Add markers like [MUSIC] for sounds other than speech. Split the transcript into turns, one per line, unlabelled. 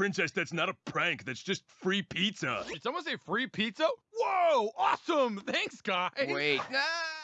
Princess, that's not a prank. That's just free pizza.
Did someone say free pizza? Whoa, awesome! Thanks, guys.
Wait, [LAUGHS] ah,